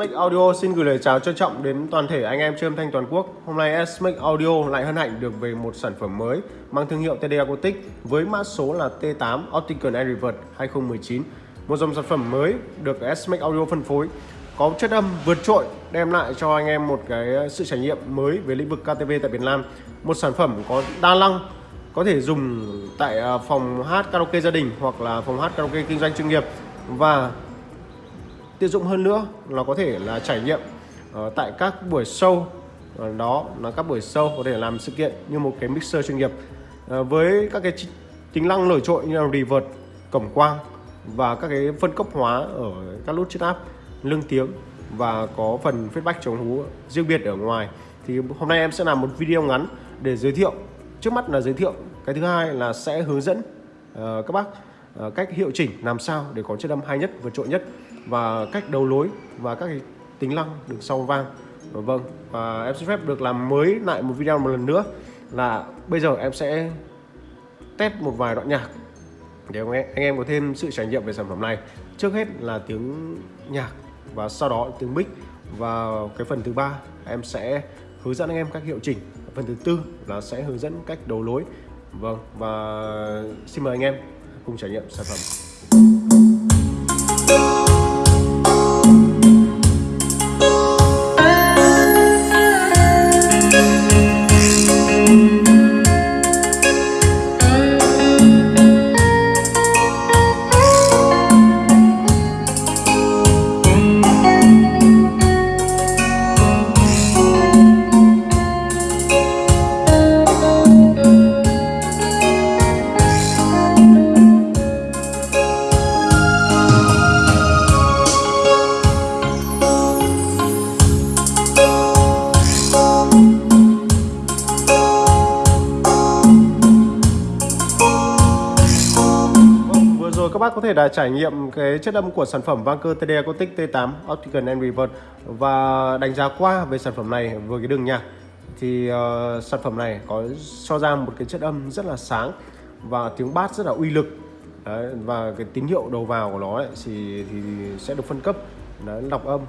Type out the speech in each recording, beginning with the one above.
SMAX Audio xin gửi lời chào trân trọng đến toàn thể anh em chơi âm thanh toàn quốc. Hôm nay SMAX Audio lại hân hạnh được về một sản phẩm mới mang thương hiệu TD Acoustic với mã số là T8 Optical and Reverb 2019. Một dòng sản phẩm mới được SMAX Audio phân phối, có chất âm vượt trội, đem lại cho anh em một cái sự trải nghiệm mới về lĩnh vực KTV tại Việt Nam. Một sản phẩm có đa năng, có thể dùng tại à, phòng hát karaoke gia đình hoặc là phòng hát karaoke kinh doanh chuyên nghiệp và tiện dụng hơn nữa nó có thể là trải nghiệm uh, tại các buổi show uh, đó là các buổi show có thể làm sự kiện như một cái mixer chuyên nghiệp. Uh, với các cái tính năng nổi trội như là reverb cổng quang và các cái phân cấp hóa ở các nút chít áp lưng tiếng và có phần feedback chống hú riêng biệt ở ngoài. Thì hôm nay em sẽ làm một video ngắn để giới thiệu trước mắt là giới thiệu. Cái thứ hai là sẽ hướng dẫn uh, các bác uh, cách hiệu chỉnh làm sao để có chất âm hay nhất vượt trội nhất và cách đầu lối và các cái tính năng được sau vang. Vâng và em xin phép được làm mới lại một video một lần nữa là bây giờ em sẽ test một vài đoạn nhạc để anh em có thêm sự trải nghiệm về sản phẩm này. Trước hết là tiếng nhạc và sau đó tiếng mic. Và cái phần thứ ba, em sẽ hướng dẫn anh em cách hiệu chỉnh. Phần thứ tư là sẽ hướng dẫn cách đầu lối. Vâng và xin mời anh em cùng trải nghiệm sản phẩm. Bác có thể là trải nghiệm cái chất âm của sản phẩm Vanker TD Acoustic T8 Optical and Reverb và đánh giá qua về sản phẩm này với cái đường nhạc. Thì uh, sản phẩm này có cho ra một cái chất âm rất là sáng và tiếng bass rất là uy lực. Đấy, và cái tín hiệu đầu vào của nó ấy, thì, thì sẽ được phân cấp Đấy, lọc âm.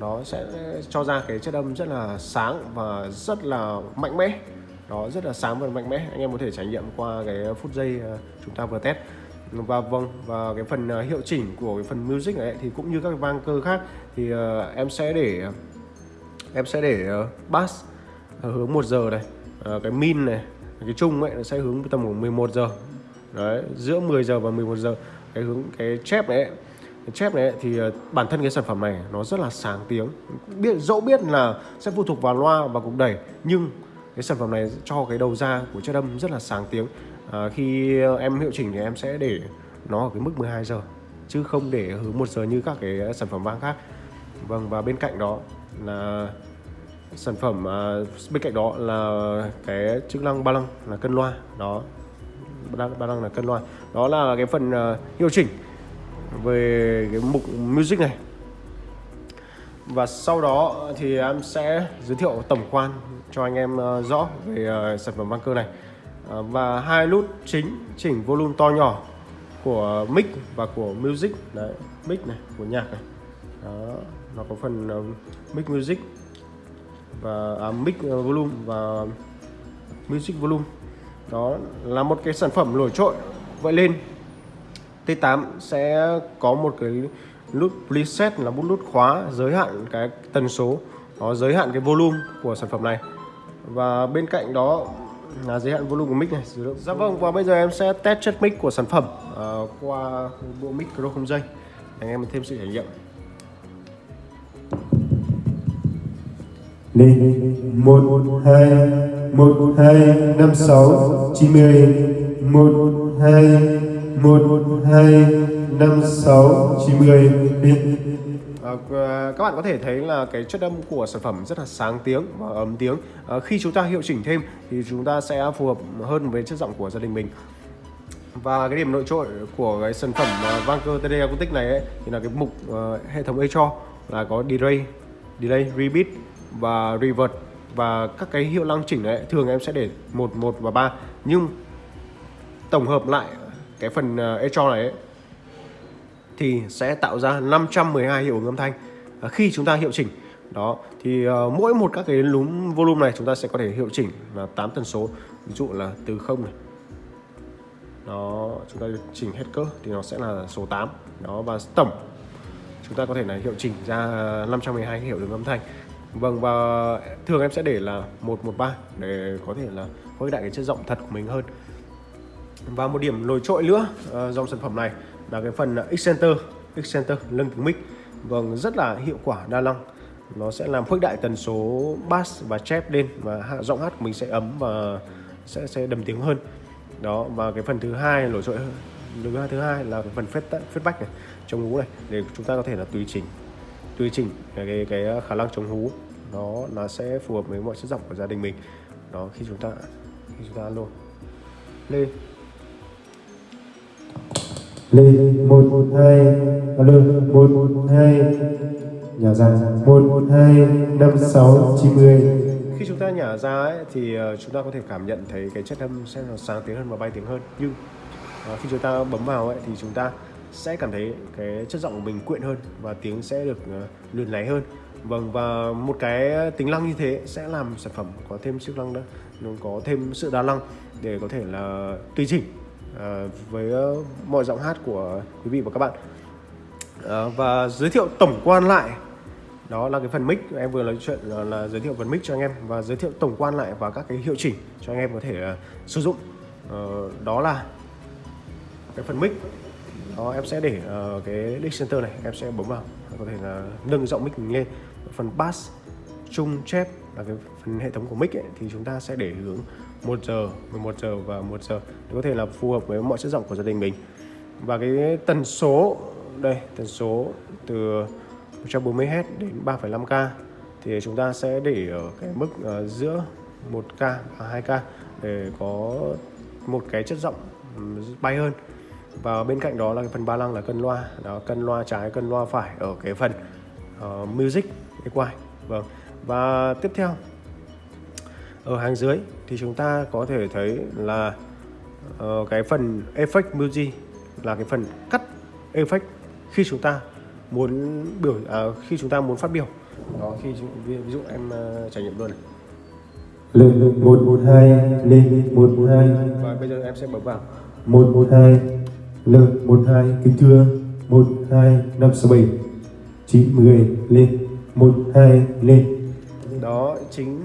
Nó sẽ cho ra cái chất âm rất là sáng và rất là mạnh mẽ. Đó rất là sáng và mạnh mẽ. Anh em có thể trải nghiệm qua cái phút giây ờ, chúng ta vừa test và vâng và cái phần uh, hiệu chỉnh của cái phần music này thì cũng như các vang cơ khác thì uh, em sẽ để em sẽ để uh, bass uh, hướng 1 giờ này uh, cái min này cái chung ấy nó sẽ hướng tầm khoảng 11 giờ. Đấy giữa 10 giờ và 11 giờ. Cái hướng cái chép này cái chép này thì uh, bản thân cái sản phẩm này nó rất là sáng tiếng. Biết dẫu biết là sẽ phụ thuộc vào loa và cục đẩy nhưng cái sản phẩm này cho cái đầu ra của chất âm rất là sáng tiếng à, khi em hiệu chỉnh thì em sẽ để nó ở cái mức 12 giờ chứ không để hướng một giờ như các cái sản phẩm vang khác. Vâng và bên cạnh đó là sản phẩm à, bên cạnh đó là cái chức năng ba lăng là cân loa. Đó ba lăng là cân loa. Đó là cái phần uh, hiệu chỉnh về cái mục music này. Và sau đó thì em sẽ giới thiệu tổng quan cho anh em uh, rõ về uh, sản phẩm băng cơ này. Ờ, và hai nút chính chỉnh volume to nhỏ của mic và của music. Đấy mic này của nhạc này. Đó nó có phần uh, mic music và à, mic uh, volume và music volume. Đó là một cái sản phẩm nổi trội. Vậy lên T8 sẽ có một cái nút preset là một nút khóa giới hạn cái tần số nó giới hạn cái volume của sản phẩm này. Và bên cạnh đó là giới hạn volume của mic này dạ vâng và bây giờ em sẽ test chất mic của sản phẩm uh, qua bộ mic pro không dây. Anh em thêm sự trải nghiệm. Lên một hai một hai năm sáu chín mươi. Một hai một hai năm sáu chín mươi À, các bạn có thể thấy là cái chất âm của sản phẩm rất là sáng tiếng và ấm tiếng. À, khi chúng ta hiệu chỉnh thêm thì chúng ta sẽ phù hợp hơn với chất giọng của gia đình mình. Và cái điểm nổi trội của cái sản phẩm uh, Vanker TD Acoustic này ấy, thì là cái mục uh, hệ thống echo là có delay, delay, repeat và reverb và các cái hiệu năng chỉnh này thường em sẽ để một một và ba. Nhưng tổng hợp lại cái phần uh, echo này ấy, thì sẽ tạo ra 512 hiệu ứng âm thanh à, khi chúng ta hiệu chỉnh. Đó thì uh, mỗi một các cái lúm volume này chúng ta sẽ có thể hiệu chỉnh là 8 tần số ví dụ là từ không này. Đó chúng ta chỉnh hết cỡ thì nó sẽ là số 8 đó và tổng chúng ta có thể là hiệu chỉnh ra 512 hiệu ứng âm thanh. Vâng và thường em sẽ để là 113 để có thể là khuếch đại cái chất giọng thật của mình hơn. Và một điểm nổi trội nữa uh, dòng sản phẩm này là cái phần Excenter Excenter lưng kính mic. Vâng rất là hiệu quả đa năng. Nó sẽ làm khuếch đại tần số bass và chép lên và hạ giọng hát của mình sẽ ấm và sẽ sẽ đầm tiếng hơn. Đó và cái phần thứ hai nổi trội hơn. Thứ hai thứ hai là cái phần feedback này chống hú này để chúng ta có thể là tùy chỉnh tùy chỉnh cái, cái, cái khả năng chống hú. Nó nó sẽ phù hợp với mọi chất giọng của gia đình mình. Đó khi chúng ta khi chúng ta alo lên lên một một hai alo một một hai. Nhà ra một một hai năm sáu chín mươi khi chúng ta nhả ra ấy, thì ờ, chúng ta có thể cảm nhận thấy cái chất âm sẽ sáng tiếng hơn và bay tiếng hơn. Nhưng ờ, khi chúng ta bấm vào ấy, thì chúng ta sẽ cảm thấy cái chất giọng của mình quyện hơn và tiếng sẽ được ờ, luyện láy hơn. Vâng và một cái tính năng như thế sẽ làm sản phẩm có thêm sức năng đó nó có thêm sự đa năng để có thể là tùy chỉnh. Ờ, với ờ, mọi giọng hát của quý vị và các bạn. Ờ, và giới thiệu tổng quan lại đó là cái phần mic. Em vừa nói chuyện là, là giới thiệu phần mic cho anh em và giới thiệu tổng quan lại và các cái hiệu chỉnh cho anh em có thể uh, sử dụng. Uh, đó là cái phần mic. Đó em sẽ để uh, cái mic Center này em sẽ bấm vào có thể là nâng giọng mic mình lên. Phần bass trung chép là cái phần hệ thống của mic ấy, thì chúng ta sẽ để hướng 1 giờ 11 giờ và 1 giờ. Để có thể là phù hợp với mọi chất giọng của gia đình mình. Và cái tần số đây tần số từ 140Hz đến 3,5K thì chúng ta sẽ để ở cái mức ờ, giữa 1K và 2K để có một cái chất giọng bay hơn. Và bên cạnh đó là cái phần ba lăng là cân loa. Đó cân loa trái cân loa phải ở cái phần uh, music cái quai vâng. Và tiếp theo ở hàng dưới thì chúng ta có thể thấy là uh, cái phần effect music là cái phần cắt effect khi chúng ta muốn biểu à, khi chúng ta muốn phát biểu. Đó khi ví, ví dụ em uh, trải nghiệm luôn này. Lên một một hai lên một một hai. Và bây giờ em sẽ bấm vào. Một một hai lên một hai kính thưa. Một hai năm sáu bảy. Chín mười lên. Một hai lên. Đó chính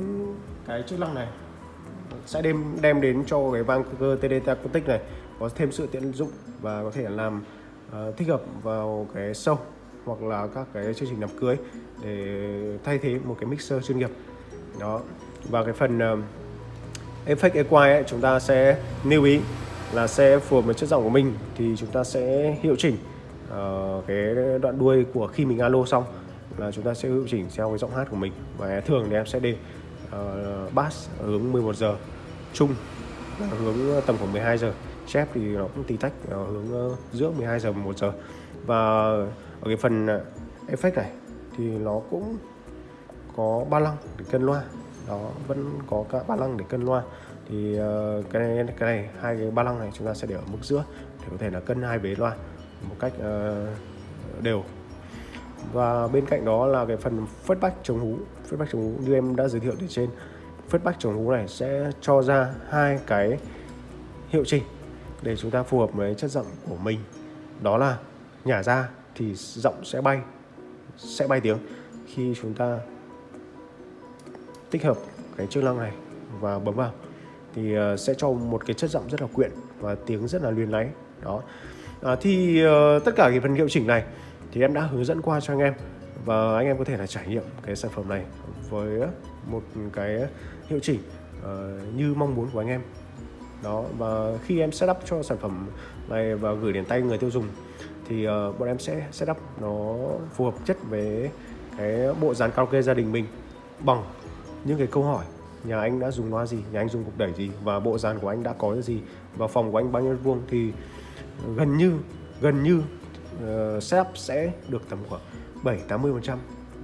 cái chức năng này sẽ đem đem đến cho cái vang cơ TDT acoustic này có thêm sự tiện dụng và có thể làm uh, thích hợp vào cái show hoặc là các cái chương trình đám cưới để thay thế một cái mixer chuyên nghiệp. Đó. Và cái phần ờ, uh, effect equalize ấy, chúng ta sẽ lưu ý là sẽ phù hợp với chất giọng của mình thì chúng ta sẽ hiệu chỉnh uh, cái đoạn đuôi của khi mình alo xong là chúng ta sẽ hiệu chỉnh theo cái giọng hát của mình. Và thường thì em sẽ để uh, bass hướng 11 giờ trung hướng ờ, tầm khoảng 12 giờ. Chép thì nó cũng tì tách ở hướng ờ, giữa 12 giờ 1 giờ. Và ở cái phần effect này thì nó cũng có ba lăng để cân loa. Đó vẫn có cả ba lăng để cân loa. Thì cái này cái này, hai cái ba lăng này chúng ta sẽ để ở mức giữa để có thể là cân hai vế loa một cách đều. Và bên cạnh đó là cái phần feedback chống hú. Feedback chống hú như em đã giới thiệu ở trên feedback chống hú này sẽ cho ra hai cái hiệu chỉnh để chúng ta phù hợp với chất giọng của mình. Đó là nhả ra thì giọng sẽ bay sẽ bay tiếng khi chúng ta tích hợp cái chức năng này và bấm vào. Thì ờ, sẽ cho một cái chất giọng rất là quyện và tiếng rất là luyến láy. Đó. À, thì uh, tất cả cái phần hiệu chỉnh này thì em đã hướng dẫn qua cho anh em và anh em có thể là trải nghiệm cái sản phẩm này với một cái hiệu chỉnh uh, như mong muốn của anh em. Đó và khi em setup cho sản phẩm này và gửi đến tay người tiêu dùng thì uh, bọn em sẽ setup nó phù hợp chất với cái bộ dàn karaoke gia đình mình bằng những cái câu hỏi nhà anh đã dùng loa gì nhà anh dùng cục đẩy gì và bộ dàn của anh đã có gì và phòng của anh bao nhiêu vuông thì gần như gần như uh, setup sẽ được tầm khoảng 7 80 phần trăm.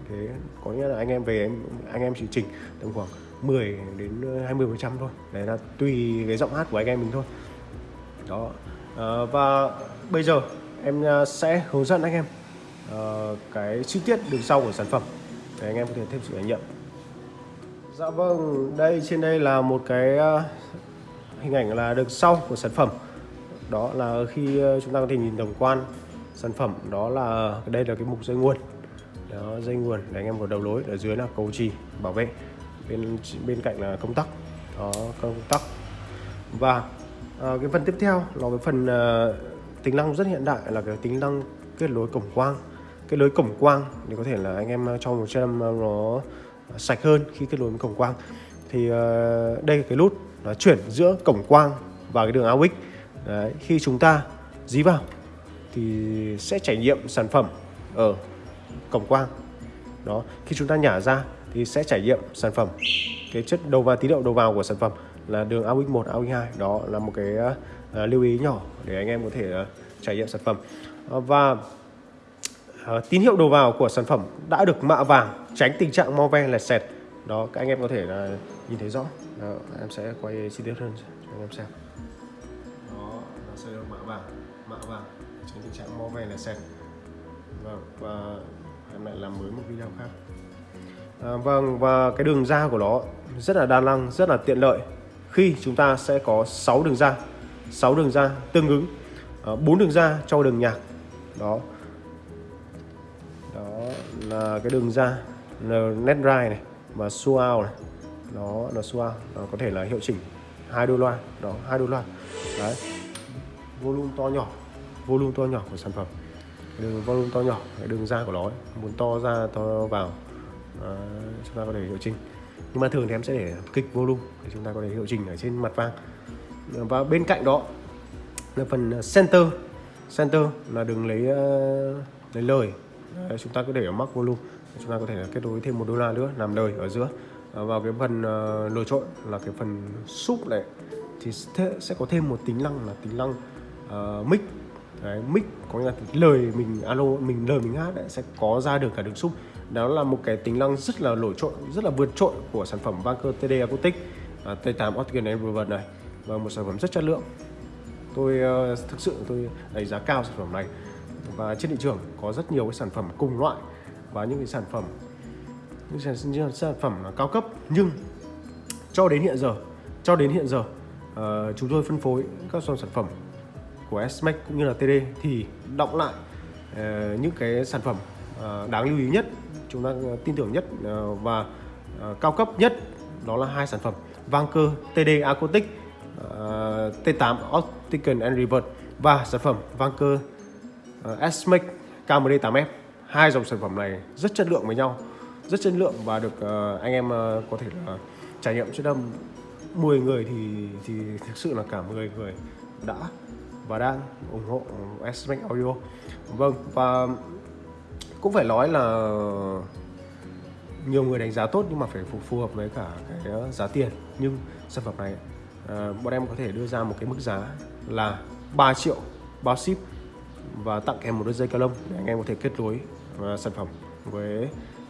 Thế có nghĩa là anh em về anh anh em chỉ chỉnh tầm khoảng 10 đến 20 phần trăm thôi. Đấy là tùy cái giọng hát của anh em mình thôi. Đó. À, và bây giờ em à, sẽ hướng dẫn anh em uh, cái chi tiết đường sau của sản phẩm để anh em có thể thêm sự trải nghiệm. Dạ vâng đây trên đây là một cái uh, hình ảnh là đường sau của sản phẩm. Đó là khi à, chúng ta có thể nhìn tổng quan sản phẩm đó là đây là cái mục dây nguồn. Đó dây nguồn để anh em có đầu lối ở dưới là cầu trì bảo vệ bên bên cạnh là công tắc. Đó công tắc. Và à, cái phần tiếp theo là cái phần à, tính năng rất hiện đại là cái tính năng kết nối cổng quang. Kết nối cổng quang thì có thể là anh em à, cho một trăm nó sạch hơn khi kết nối với cổng quang. Thì à, đây cái nút nó chuyển giữa cổng quang và cái đường AUX Đấy, khi chúng ta dí vào thì sẽ trải nghiệm sản phẩm ở cổng quang. Đó khi chúng ta nhả ra thì sẽ trải nghiệm sản phẩm. Cái chất đầu vào tín hiệu đầu vào của sản phẩm là đường AUX 1, AUX 2 đó là một cái uh, lưu ý nhỏ để anh em có thể uh, trải nghiệm sản phẩm. Uh, và uh, tín hiệu đầu vào của sản phẩm đã được mạ vàng tránh tình trạng mau ve lẹt sẹt, đó các anh em có thể là nhìn thấy rõ. Đó, em sẽ quay chi tiết hơn cho anh em xem. Đó nó sẽ được mạ vàng mạ vàng tránh tình trạng mau ve lẹt sẹt. vâng và em lại làm mới một video khác à, vâng và cái đường ra của nó rất là đa năng rất là tiện lợi. Khi chúng ta sẽ có 6 đường ra 6 đường ra tương ứng à, đường ra cho đường nhạc. Đó. Đó là cái đường ra net drive này và surround này. Nó là surround nó có thể là hiệu chỉnh hai đôi loa. Đó hai đôi loa. Đấy. Volume to nhỏ volume to nhỏ của sản phẩm. Đường volume to nhỏ cái đường ra của nó ấy. muốn to ra to vào. Ờ, chúng ta có thể hiệu chỉnh nhưng mà thường thì em sẽ để kịch volume để chúng ta có thể hiệu chỉnh ở trên mặt vang. Và bên cạnh đó là phần center. Center là đừng lấy uh, lấy lời. Đấy, chúng ta có thể ở mắc volume. Chúng ta có thể kết nối thêm một đô la nữa làm lời ở giữa. Vào cái phần uh, nổi trội là cái phần súp này thì sẽ có thêm một tính năng là tính năng uh, mic. Đấy, mic có nghĩa là lời mình alo mình lời mình hát đấy, sẽ có ra được cả đường súp đó là một cái tính năng rất là nổi trội rất là vượt trội của sản phẩm Vanker TD Acoustic à, T8 Optical Environment này và một sản phẩm rất chất lượng. Tôi uh, thực sự tôi đánh giá cao sản phẩm này. Và trên thị trường có rất nhiều cái sản phẩm cùng loại và những cái sản phẩm những sản, những sản phẩm cao cấp. Nhưng cho đến hiện giờ cho đến hiện giờ uh, chúng tôi phân phối các sản phẩm của SMAC cũng như là TD thì động lại uh, những cái sản phẩm uh, đáng lưu ý nhất chúng ta ờ, tin tưởng nhất ờ, và ờ, cao cấp nhất đó là hai sản phẩm vang cơ TD Acoustic T8 Optical and Reverb và sản phẩm vang cơ S-Max KMD8F hai dòng sản phẩm này rất chất lượng với nhau, rất chất lượng và được anh em có thể là trải nghiệm. Chất âm 10 người thì thì thực sự là cả 10 người đã và đang ủng hộ S-Max Audio. Vâng và cũng phải nói là nhiều người đánh giá tốt nhưng mà phải phù, phù hợp với cả cái ờ, giá tiền nhưng sản phẩm này. À, bọn em có thể đưa ra một cái mức giá là 3 triệu bao ship và tặng kèm một đôi dây cao lông để anh em có thể kết nối à, sản phẩm với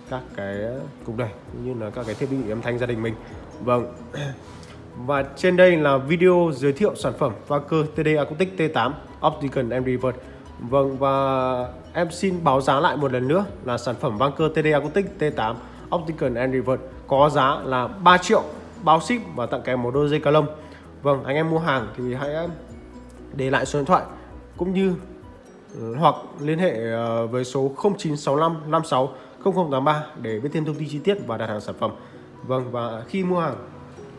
các cái cục đẩy cũng như là các cái thiết bị âm thanh gia đình mình. Vâng. Và trên đây là video giới thiệu sản phẩm Vaker TD Acoustic T8 Optical and Reverse Vâng và em xin báo giá lại một lần nữa là sản phẩm Vanker TD Acoustic T8 Optical and Reverse có giá là 3 triệu bao ship và tặng kèm một đôi dây cá lông. Vâng, anh em mua hàng thì hãy để lại số điện thoại cũng như ừ, hoặc liên hệ ờ, với số 0965 56 0083 để biết thêm thông tin chi tiết và đặt hàng sản phẩm. Vâng và khi mua hàng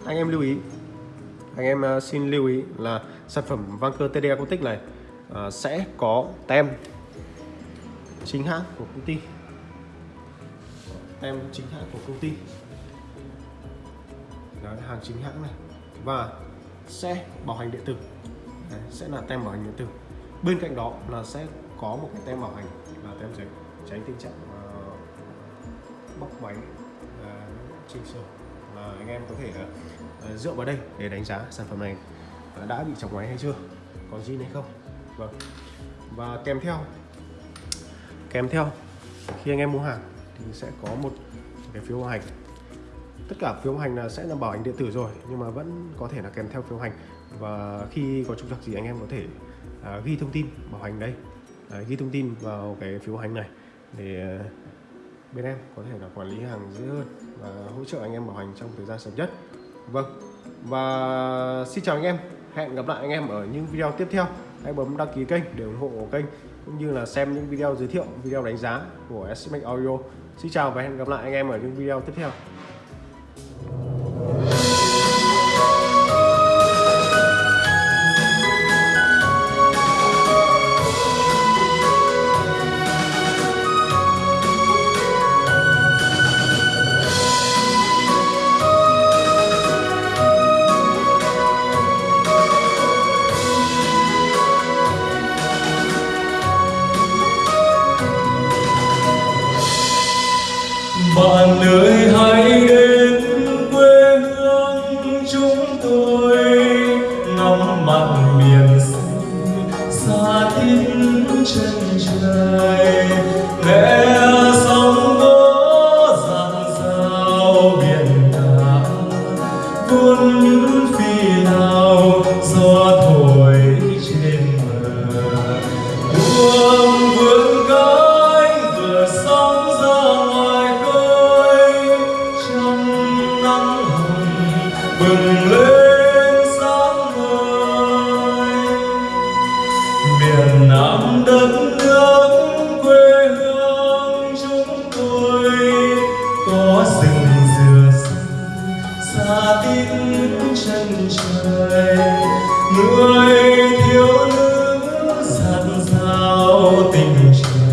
anh em lưu ý anh em ờ, xin lưu ý là sản phẩm Vanker TD Acoustic này uh, sẽ có tem chính hãng của công ty. Tem chính hãng của công ty. Đấy, hàng chính hãng này. Và sẽ bảo hành điện tử. Đấy, sẽ là tem bảo hành điện tử. Bên cạnh đó là sẽ có một cái tem bảo hành là tem giấy tránh tình trạng uh, bóc máy uh, chỉnh sửa là anh em có thể uh, dựa vào đây để đánh giá sản phẩm này đã bị chọc máy hay chưa còn gì hay không vâng. và kèm theo? Kèm theo khi anh em mua hàng thì sẽ có một cái phiếu hành tất cả phiếu hành là sẽ là bảo hành điện tử rồi nhưng mà vẫn có thể là kèm theo phiếu hành và khi có trục trặc gì anh em có thể à, ghi thông tin bảo hành đây. À, ghi thông tin vào cái phiếu hành này để à, bên em có thể là quản lý hàng dễ hơn và hỗ trợ anh em bảo hành trong thời gian sớm nhất. Vâng. Và xin chào anh em. Hẹn gặp lại anh em ở những video tiếp theo hãy bấm đăng ký kênh để ủng hộ kênh, cũng như là xem những video giới thiệu, video đánh giá của Smack Audio. Xin chào và hẹn gặp lại anh em ở những video tiếp theo. fun Krishna.